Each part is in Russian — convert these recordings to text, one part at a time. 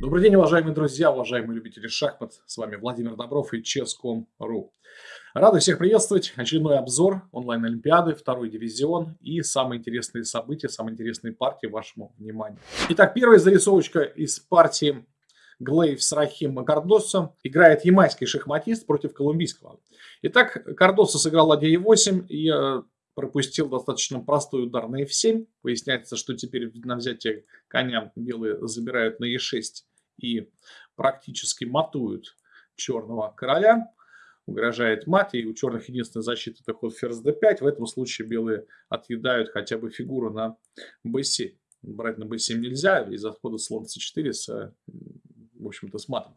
Добрый день, уважаемые друзья, уважаемые любители шахмат. С вами Владимир Добров и Chess.com.ru. Рады всех приветствовать. Очередной обзор онлайн-олимпиады, второй дивизион и самые интересные события, самые интересные партии вашему вниманию. Итак, первая зарисовочка из партии Глейв с Рахим Кардоса. Играет ямайский шахматист против колумбийского. Итак, Кардоса сыграл ладья e8 и э, пропустил достаточно простой удар на f7. Выясняется, что теперь на взятие коня белые забирают на e6 и практически матуют черного короля. Угрожает мат, и у черных единственная защита это ход ферзь d5. В этом случае белые отъедают хотя бы фигуру на b7. Брать на b7 нельзя из-за хода слон c4 с в общем-то, с матом.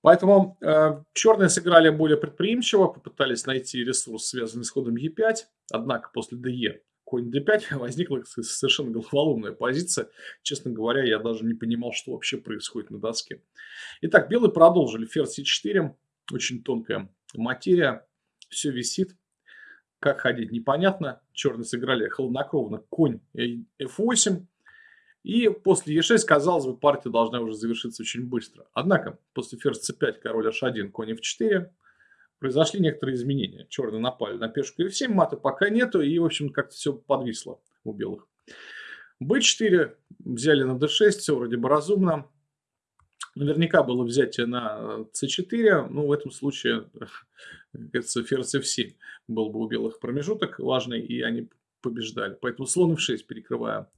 Поэтому э, черные сыграли более предприимчиво, попытались найти ресурс, связанный с ходом e5, однако после de конь d5 возникла совершенно головоломная позиция. Честно говоря, я даже не понимал, что вообще происходит на доске. Итак, белые продолжили. Ферзь c4, очень тонкая материя, все висит. Как ходить, непонятно. Черные сыграли холоднокровно конь f8. И после e6, казалось бы, партия должна уже завершиться очень быстро. Однако, после ферзь c5, король h1, конь f4, произошли некоторые изменения. Черные напали на пешку f7, мата пока нету, и, в общем, как-то все подвисло у белых. b4 взяли на d6, все вроде бы разумно. Наверняка было взятие на c4, ну, в этом случае, кажется, ферзь f7 был бы у белых промежуток важный, и они побеждали. Поэтому слон f6 перекрывая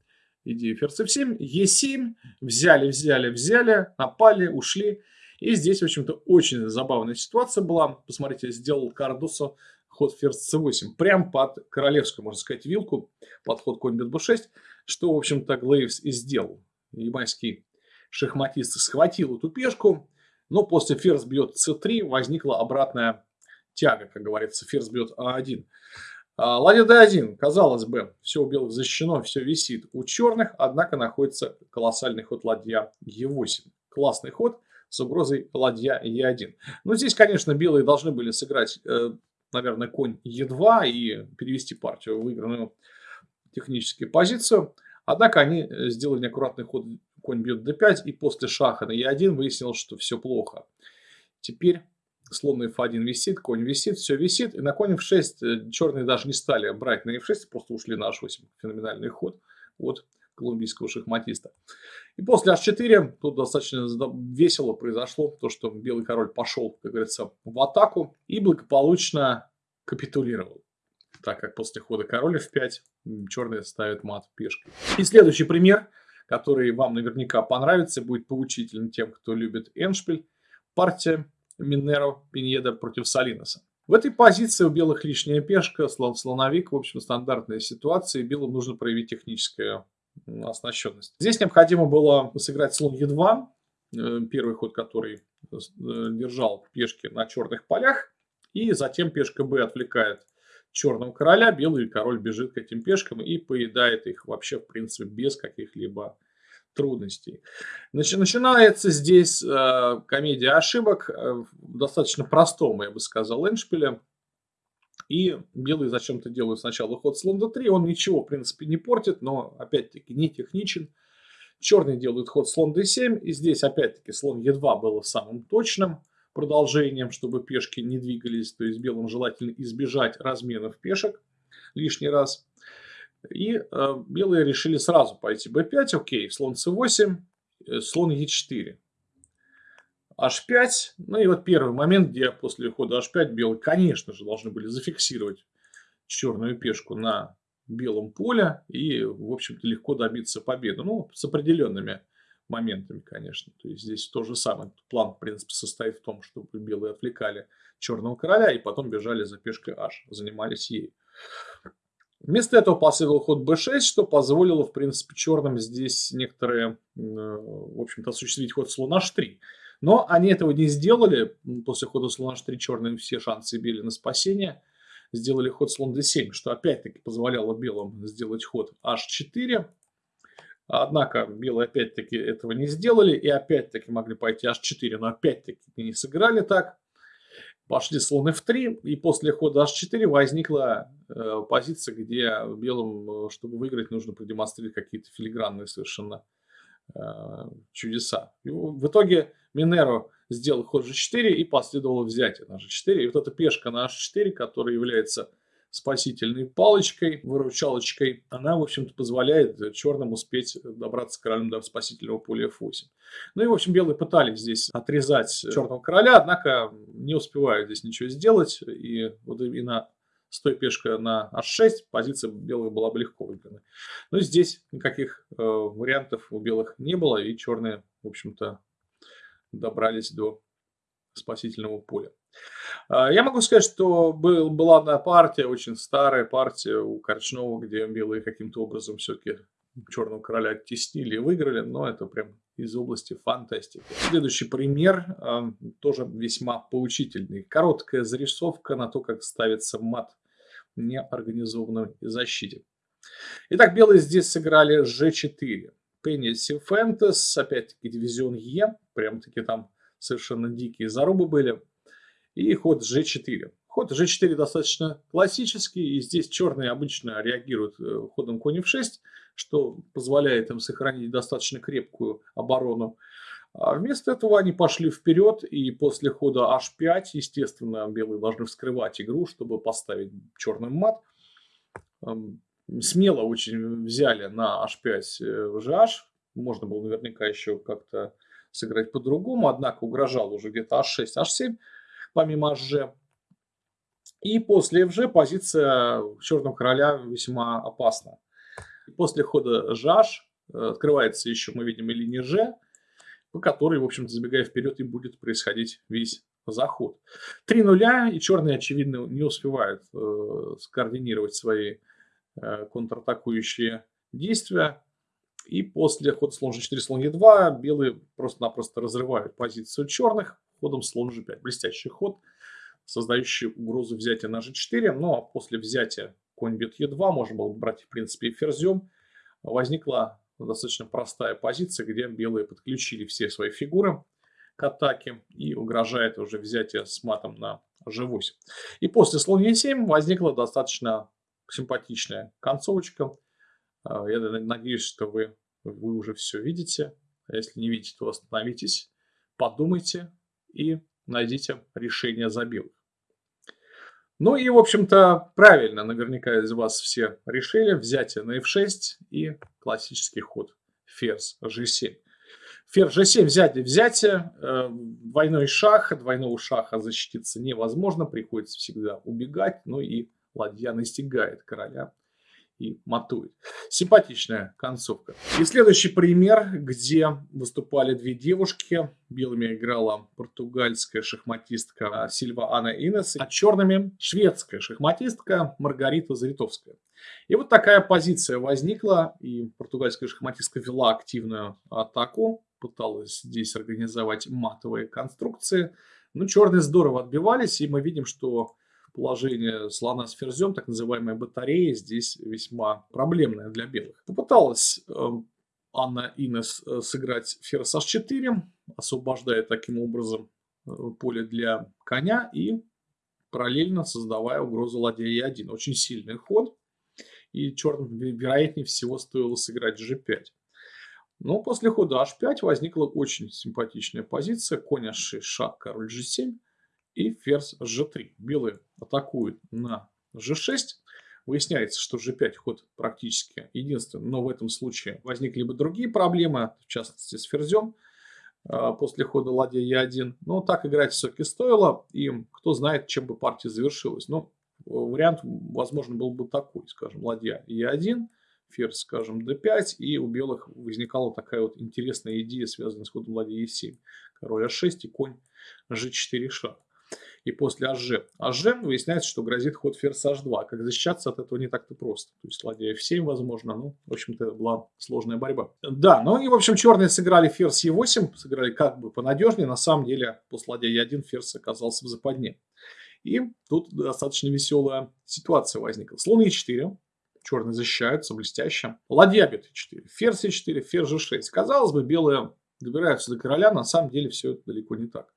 идею ферзь f7, e7, взяли, взяли, взяли, напали, ушли. И здесь, в общем-то, очень забавная ситуация была. Посмотрите, сделал Кардусо ход ферзь c8, прям под королевскую, можно сказать, вилку, под ход конь бит b6, что, в общем-то, Глейвс и сделал. Ямайский шахматист схватил эту пешку, но после ферзь бьет c3 возникла обратная тяга, как говорится, ферзь бьет а1. А, ладья d1, казалось бы, все у белых защищено, все висит. У черных, однако, находится колоссальный ход ладья e8. Классный ход с угрозой ладья e1. Но здесь, конечно, белые должны были сыграть, э, наверное, конь e2 и перевести партию в выигранную техническую позицию. Однако они сделали неаккуратный ход конь бьет d5 и после шаха на e1 выяснилось, что все плохо. Теперь слон на f1 висит, конь висит, все висит. И на конь f6 э, черные даже не стали брать на f6, просто ушли на h8. Феноменальный ход от колумбийского шахматиста. И после h4 тут достаточно весело произошло то, что белый король пошел, как говорится, в атаку и благополучно капитулировал. Так как после хода короля f5 черные ставят мат пешкой. И следующий пример, который вам наверняка понравится, будет поучительным тем, кто любит эншпиль. Партия Минеро Пиньеда против Салиноса. В этой позиции у белых лишняя пешка, слон, слоновик, в общем, стандартная ситуация, и белым нужно проявить техническую оснащенность. Здесь необходимо было сыграть слон Е2, э, первый ход, который э, держал пешки на черных полях, и затем пешка Б отвлекает черного короля, белый король бежит к этим пешкам и поедает их вообще, в принципе, без каких-либо трудностей. Начинается здесь э, комедия ошибок, э, достаточно простом, я бы сказал, эншпиле. И белые зачем-то делают сначала ход слон d3, он ничего, в принципе, не портит, но, опять-таки, не техничен. Черные делают ход слон d7, и здесь, опять-таки, слон e2 было самым точным продолжением, чтобы пешки не двигались, то есть белым желательно избежать разменов пешек лишний раз. И э, белые решили сразу пойти b5, окей, слон c8, э, слон e4. H5, ну и вот первый момент, где после хода h5 белые, конечно же, должны были зафиксировать черную пешку на белом поле и, в общем-то, легко добиться победы. Ну, с определенными моментами, конечно. То есть здесь то же самое. План, в принципе, состоит в том, чтобы белые отвлекали черного короля и потом бежали за пешкой h, занимались ей. Вместо этого последовал ход b6, что позволило, в принципе, черным здесь некоторые, в общем-то, осуществить ход слон h3. Но они этого не сделали. После хода слон h3 черные все шансы били на спасение. Сделали ход слон d7, что опять-таки позволяло белым сделать ход h4. Однако белые опять-таки этого не сделали и опять-таки могли пойти h4, но опять-таки не сыграли так. Пошли слон f3, и после хода h4 возникла э, позиция, где белым, э, чтобы выиграть, нужно продемонстрировать какие-то филигранные совершенно чудеса. И в итоге Минеро сделал ход g4 и последовало взятие на g4. И вот эта пешка на h4, которая является спасительной палочкой, выручалочкой, она, в общем-то, позволяет черным успеть добраться королем до спасительного поля f8. Ну и, в общем, белые пытались здесь отрезать черного короля, однако не успевают здесь ничего сделать. И вот именно той пешкой на h6 позиция белых была бы легко выиграна. Но здесь никаких э, вариантов у белых не было, и черные, в общем-то, добрались до спасительного поля. А, я могу сказать, что был, была одна партия, очень старая партия у Корчнова, где белые каким-то образом все-таки черного короля оттеснили и выиграли, но это прям из области фантастики. Следующий пример э, тоже весьма поучительный. Короткая зарисовка на то, как ставится мат в неорганизованной защите. Итак, белые здесь сыграли g4. Пенни Сифентес, опять-таки дивизион Е, прям-таки там совершенно дикие зарубы были. И ход g4. Ход g4 достаточно классический, и здесь черные обычно реагируют э, ходом конь f6, что позволяет им сохранить достаточно крепкую оборону. А вместо этого они пошли вперед, и после хода h5, естественно, белые должны вскрывать игру, чтобы поставить черный мат. Эм, смело очень взяли на h5 GH, можно было наверняка еще как-то сыграть по-другому, однако угрожал уже где-то h6, h7 помимо hg. И после fg позиция черного короля весьма опасна. После хода gh э, открывается еще, мы видим, и линия g, по которой, в общем-то, забегая вперед, и будет происходить весь заход. Три нуля, и черные, очевидно, не успевают э, скоординировать свои э, контратакующие действия. И после хода слон g4, слон e2 белые просто-напросто разрывают позицию черных ходом слон g5. Блестящий ход, создающий угрозу взятия на g4. Но ну, после взятия конь бьет e2, можно было бы брать в принципе и ферзем. Возникла достаточно простая позиция, где белые подключили все свои фигуры к атаке и угрожает уже взятие с матом на g8. И после слон e7 возникла достаточно симпатичная концовочка. А, я надеюсь, что вы, вы уже все видите. А если не видите, то остановитесь, подумайте, и найдите решение за белых. Ну и, в общем-то, правильно, наверняка из вас все решили. Взятие на f6 и классический ход ферзь g7. Ферзь g7 взятие, взятие, э, двойной шах, двойного шаха защититься невозможно, приходится всегда убегать, ну и ладья настигает короля и матует. Симпатичная концовка. И следующий пример, где выступали две девушки. Белыми играла португальская шахматистка Сильва Анна Инес, а черными шведская шахматистка Маргарита Заритовская. И вот такая позиция возникла, и португальская шахматистка вела активную атаку, пыталась здесь организовать матовые конструкции. Но черные здорово отбивались, и мы видим, что положение слона с ферзем, так называемая батарея, здесь весьма проблемная для белых. Попыталась э, Анна Инес э, сыграть ферзь h4, освобождая таким образом э, поле для коня и параллельно создавая угрозу ладья e1. Очень сильный ход, и черным, вероятнее всего, стоило сыграть g5. Но после хода h5 возникла очень симпатичная позиция. Конь h6, шаг, король g7 и ферзь g3. Белые атакуют на g6. Выясняется, что g5 ход практически единственный, но в этом случае возникли бы другие проблемы, в частности с ферзем а, после хода ладья e1. Но так играть все-таки стоило, и кто знает, чем бы партия завершилась. Но вариант, возможно, был бы такой, скажем, ладья e1, ферзь, скажем, d5, и у белых возникала такая вот интересная идея, связанная с ходом ладья e7. Король a6 и конь g4 шаг и после АЖ. АЖ выясняется, что грозит ход ферзь H2. Как защищаться от этого не так-то просто. То есть ладья F7 возможно. Ну, в общем-то, была сложная борьба. Да, ну и, в общем, черные сыграли ферзь E8. Сыграли как бы понадежнее. На самом деле, после ладья E1 ферзь оказался в западне. И тут достаточно веселая ситуация возникла. Слон E4. Черные защищаются блестяще. Ладья бьет E4. Ферзь E4, ферзь G6. Казалось бы, белые добираются до короля. На самом деле, все это далеко не так.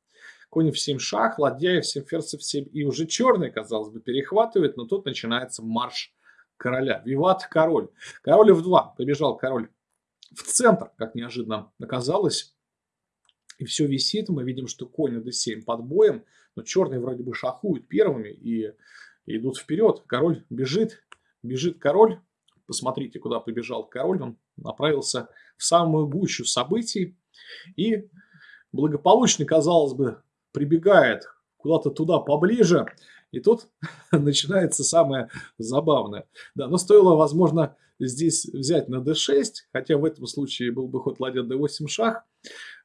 Конь в 7 шах, ладья в 7 ферзь в 7. И уже черный, казалось бы, перехватывает, но тут начинается марш короля. Виват король. Король в 2. Побежал король в центр, как неожиданно оказалось. И все висит, мы видим, что конь d7 под боем, но черные вроде бы шахуют первыми и идут вперед. Король бежит, бежит король. Посмотрите, куда побежал король. Он направился в самую гущу событий и благополучно, казалось бы, прибегает куда-то туда поближе. И тут начинается самое забавное. Да, но стоило, возможно, здесь взять на d6, хотя в этом случае был бы ход ладья d8 шах,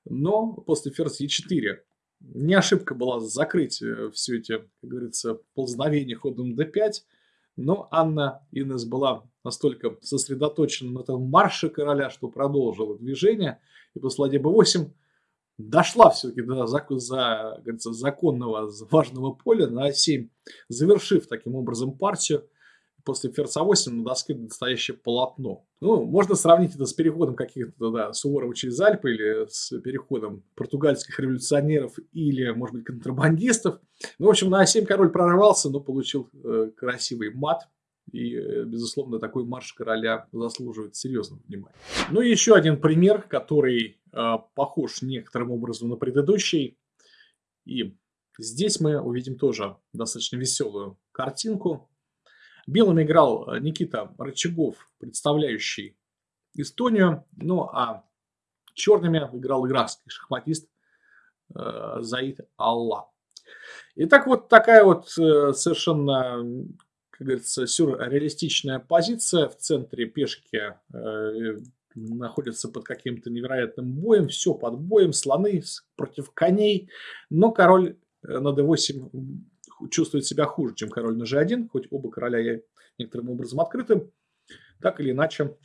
но после ферзь e4 не ошибка была закрыть э, все эти, как говорится, ползновения ходом d5, но Анна Инес была настолько сосредоточена на этом марше короля, что продолжила движение, и после ладья b8 дошла все-таки до за, за, говорится, законного важного поля на А7, завершив таким образом партию после ферзь А8 на доске настоящее полотно. Ну, можно сравнить это с переходом каких-то, да, Суворова через Альпы или с переходом португальских революционеров или, может быть, контрабандистов. Ну, в общем, на А7 король прорвался, но получил э, красивый мат. И, э, безусловно, такой марш короля заслуживает серьезного внимания. Ну и еще один пример, который э, похож некоторым образом на предыдущий. И здесь мы увидим тоже достаточно веселую картинку. Белым играл э, Никита Рычагов, представляющий Эстонию. Ну а черными играл иракский шахматист э, Заид Алла. Итак, вот такая вот э, совершенно, как говорится, сюрреалистичная позиция. В центре пешки э, находится под каким-то невероятным боем. Все под боем, слоны против коней. Но король э, на d8 чувствует себя хуже, чем король на g1, хоть оба короля некоторым образом открыты. Так или иначе,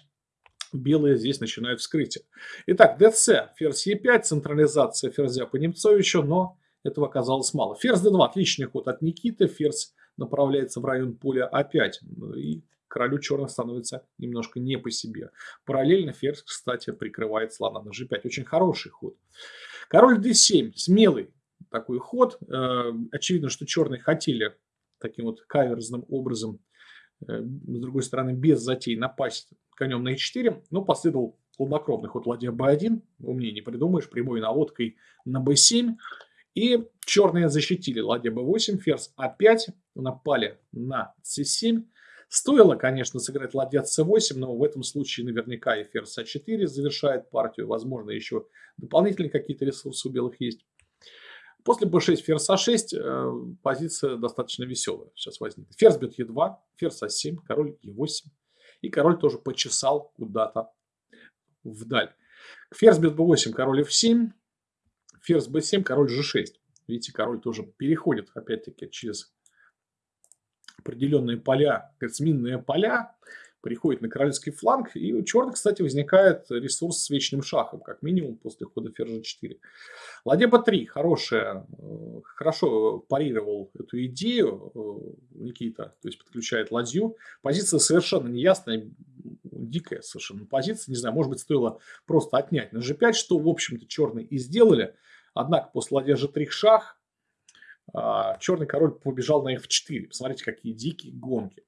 белые здесь начинают вскрытие. Итак, dc, ферзь e5, централизация ферзя по Немцовичу, но этого оказалось мало. Ферзь d2, отличный ход от Никиты, ферзь направляется в район поля а5, и королю черных становится немножко не по себе. Параллельно ферзь, кстати, прикрывает слона на g5. Очень хороший ход. Король d7, смелый такой ход. Э, очевидно, что черные хотели таким вот каверзным образом, э, с другой стороны, без затей напасть конем на e4, но последовал хладнокровный ход ладья b1, умнее не придумаешь, прямой наводкой на b7, и черные защитили ладья b8, ферзь a5, напали на c7, Стоило, конечно, сыграть ладья c8, но в этом случае наверняка и ферзь а4 завершает партию. Возможно, еще дополнительные какие-то ресурсы у белых есть. После b6, ферзь а6 э, позиция достаточно веселая сейчас возникнет. Ферзь бьет e2, ферзь а7, король e8. И король тоже почесал куда-то вдаль. Ферзь бьет b8, король f7, ферзь b7, король g6. Видите, король тоже переходит опять-таки через определенные поля, минные поля приходит на королевский фланг, и у черных, кстати, возникает ресурс с вечным шахом, как минимум после хода ферзя 4. Ладья b3, хорошая, э, хорошо парировал эту идею э, Никита, то есть подключает ладью. Позиция совершенно неясная, дикая совершенно позиция, не знаю, может быть, стоило просто отнять на g5, что, в общем-то, черные и сделали. Однако после ладья g3 шах, а, черный король побежал на f4. Посмотрите, какие дикие гонки.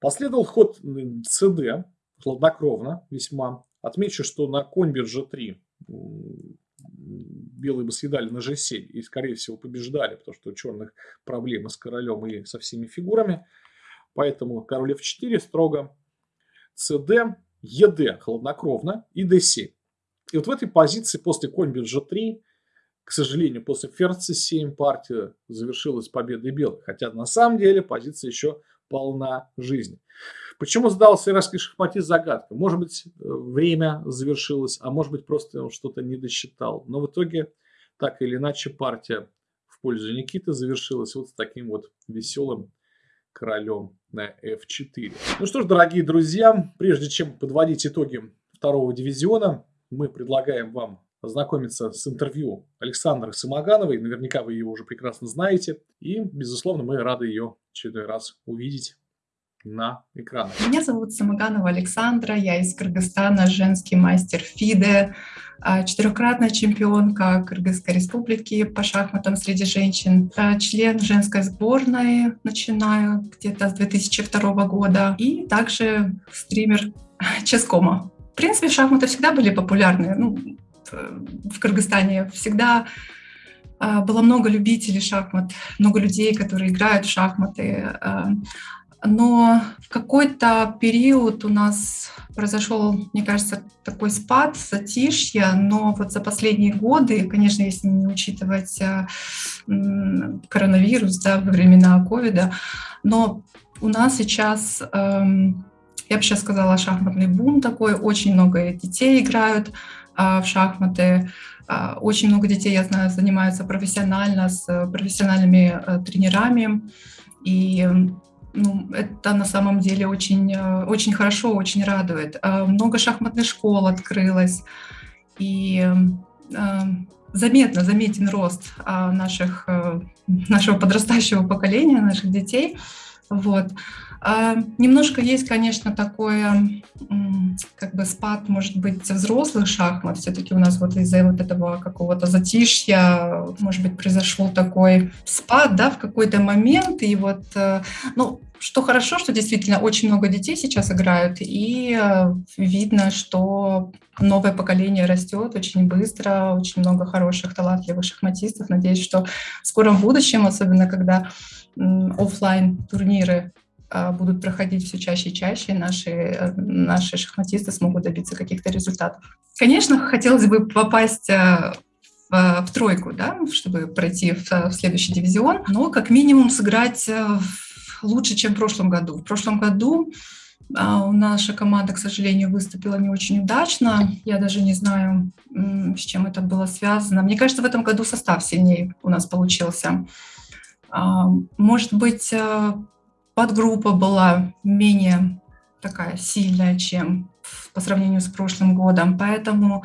Последовал ход cd, хладнокровно весьма. Отмечу, что на конь биржа 3 белые бы съедали на g7 и, скорее всего, побеждали, потому что у черных проблемы с королем и со всеми фигурами. Поэтому король f4 строго, cd, ед хладнокровно и d7. И вот в этой позиции после конь биржа 3 к сожалению, после ферзь c7 партия завершилась победой белых. Хотя на самом деле позиция еще полна жизни. Почему сдался иракский шахматист загадка? Может быть, э, время завершилось, а может быть, просто он что-то не досчитал. Но в итоге, так или иначе, партия в пользу Никиты завершилась вот с таким вот веселым королем на f4. Ну что ж, дорогие друзья, прежде чем подводить итоги второго дивизиона, мы предлагаем вам ознакомиться с интервью Александры Самогановой. Наверняка вы ее уже прекрасно знаете. И, безусловно, мы рады ее очередной раз увидеть на экранах. Меня зовут Самоганова Александра, я из Кыргызстана, женский мастер ФИДЕ, а, четырехкратная чемпионка Кыргызской республики по шахматам среди женщин, а, член женской сборной, начинаю где-то с 2002 года, и также стример Ческома. принципе, шахматы всегда были популярны. Ну, в Кыргызстане всегда а, было много любителей шахмат, много людей, которые играют в шахматы. А, но в какой-то период у нас произошел, мне кажется, такой спад, затишье, но вот за последние годы, конечно, если не учитывать коронавирус, да, во времена ковида, но у нас сейчас, эм, я бы сейчас сказала, шахматный бум такой, очень много детей играют в шахматы, а, очень много детей, я знаю, занимаются профессионально с э, профессиональными э, тренерами. И ну, это на самом деле очень, э, очень хорошо, очень радует. А, много шахматных школ открылось. И заметно, заметен рост а, наших, нашего подрастающего поколения, наших детей. Вот. А, немножко есть, конечно, такое, как бы спад, может быть, взрослых шахмат. Все-таки у нас вот из-за вот этого какого-то затишья, может быть, произошел такой спад, да, в какой-то момент. И вот, э, ну, что хорошо, что действительно очень много детей сейчас играют, и э, видно, что новое поколение растет очень быстро, очень много хороших, талантливых шахматистов. Надеюсь, что в скором будущем, особенно когда офлайн турниры а, будут проходить все чаще и чаще, наши, э, наши шахматисты смогут добиться каких-то результатов. Конечно, хотелось бы попасть э, в, в тройку, да, чтобы пройти в, в следующий дивизион, но как минимум сыграть э, лучше, чем в прошлом году. В прошлом году а, наша команда, к сожалению, выступила не очень удачно. Я даже не знаю, с чем это было связано. Мне кажется, в этом году состав сильнее у нас получился. А, может быть, подгруппа была менее такая сильная, чем по сравнению с прошлым годом. Поэтому,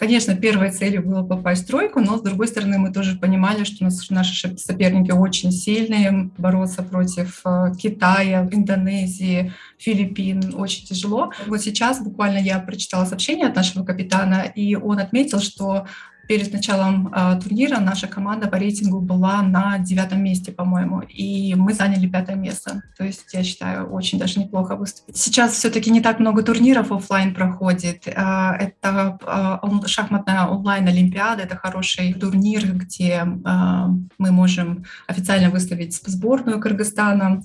конечно, первой целью было попасть в тройку, но, с другой стороны, мы тоже понимали, что наши соперники очень сильные, бороться против э, Китая, Индонезии, Филиппин очень тяжело. Вот сейчас буквально я прочитала сообщение от нашего капитана, и он отметил, что перед началом э, турнира наша команда по рейтингу была на девятом месте, по-моему, и мы заняли пятое место. То есть, я считаю, очень даже неплохо выступить. Сейчас все-таки не так много турниров офлайн проходит. Э, это э, шахматная онлайн-олимпиада, это хороший турнир, где э, мы можем официально выставить сборную Кыргызстана.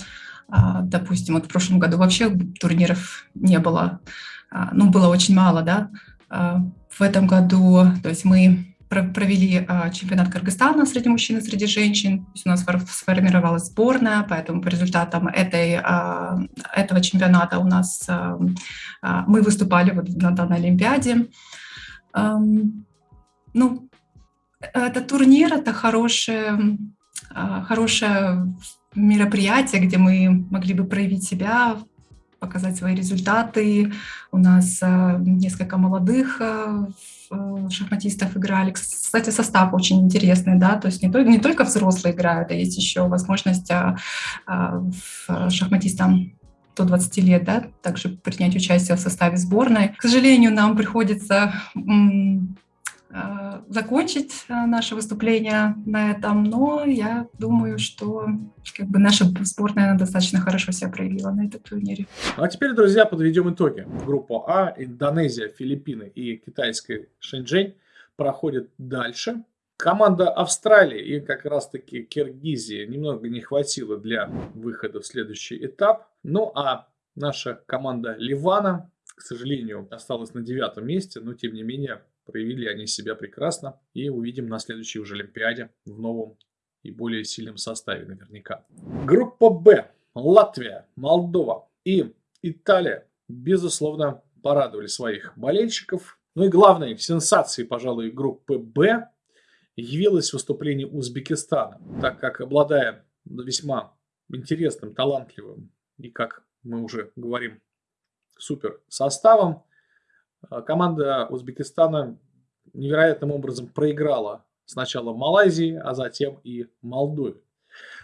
Э, допустим, вот в прошлом году вообще турниров не было, э, ну, было очень мало, да, в этом году, то есть мы провели а, чемпионат Кыргызстана среди мужчин и среди женщин. То есть у нас сформировалась сборная, поэтому по результатам этой, а, этого чемпионата у нас а, мы выступали вот на данной Олимпиаде. Ну, это турнир, это хорошее, хорошее мероприятие, где мы могли бы проявить себя, показать свои результаты. У нас несколько молодых Э, шахматистов играли. Кстати, состав очень интересный, да, то есть не только, не только взрослые играют, а есть еще возможность шахматистам до 20 лет, да, также принять участие в составе сборной. К сожалению, нам приходится Э, закончить э, наше выступление на этом, но я думаю, что как бы наша сборная достаточно хорошо себя проявила на этом турнире. Ну, а теперь, друзья, подведем итоги. Группа А, Индонезия, Филиппины и китайская Шэньчжэнь проходят дальше. Команда Австралии и как раз-таки Киргизии немного не хватило для выхода в следующий этап. Ну а наша команда Ливана, к сожалению, осталась на девятом месте, но тем не менее Проявили они себя прекрасно. И увидим на следующей уже Олимпиаде в новом и более сильном составе наверняка. Группа Б. Латвия, Молдова и Италия, безусловно, порадовали своих болельщиков. Ну и главной сенсацией, пожалуй, группы Б явилось выступление Узбекистана, так как, обладая весьма интересным, талантливым и, как мы уже говорим, супер составом, команда Узбекистана невероятным образом проиграла сначала Малайзии, а затем и Молдове.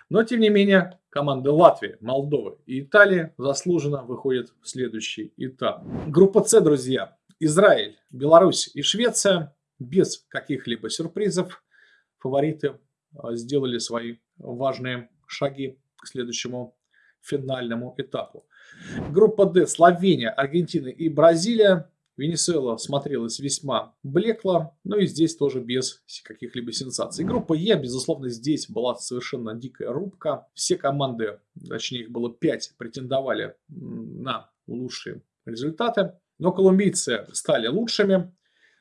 Но, тем не менее, команды Латвии, Молдовы и Италии заслуженно выходят в следующий этап. Группа С, друзья. Израиль, Беларусь и Швеция без каких-либо сюрпризов. Фавориты а, сделали свои важные шаги к следующему финальному этапу. Группа D. Словения, Аргентина и Бразилия Венесуэла смотрелась весьма блекло, но и здесь тоже без каких-либо сенсаций. Группа Е, безусловно, здесь была совершенно дикая рубка. Все команды, точнее их было 5, претендовали на лучшие результаты. Но колумбийцы стали лучшими.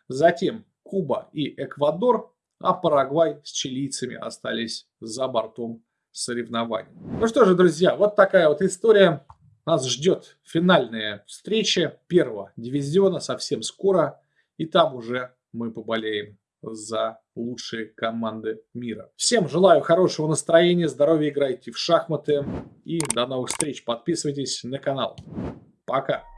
Затем Куба и Эквадор, а Парагвай с чилийцами остались за бортом соревнований. Ну что же, друзья, вот такая вот история. Нас ждет финальная встреча первого дивизиона совсем скоро. И там уже мы поболеем за лучшие команды мира. Всем желаю хорошего настроения, здоровья, играйте в шахматы и до новых встреч. Подписывайтесь на канал. Пока!